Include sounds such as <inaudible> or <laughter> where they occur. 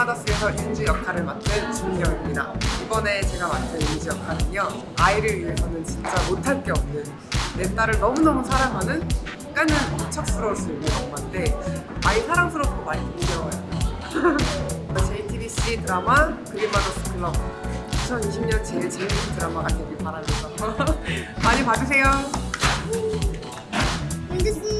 마더스에서 윤지 역할을 맡은 김경입니다. 이번에 제가 맡은 윤지 역할은요. 아이를 위해서는 진짜 못할 게 없는 내 딸을 너무너무 사랑하는 약간은 무척스러울 수 있는 엄마인데 아이 사랑스럽고 많이 귀여워요. <laughs> JTBC 드라마 그린마더스 클럽 2020년 제일 재밌는 드라마가 되길 바라면서 <laughs> 많이 봐주세요. 윤주씨